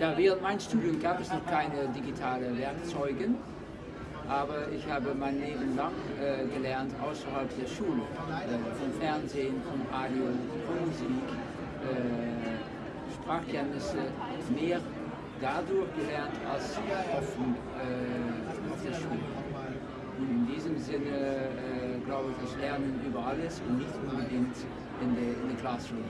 Ja, während meines Studiums gab es noch keine digitalen Werkzeuge, aber ich habe mein Leben lang äh, gelernt außerhalb der Schule, äh, vom Fernsehen, vom Radio, von Musik, äh, Sprachkenntnisse, mehr dadurch gelernt als offen äh, auf der Schule. Und in diesem Sinne äh, glaube ich, dass Lernen über alles und nicht unbedingt in der, in der Classroom.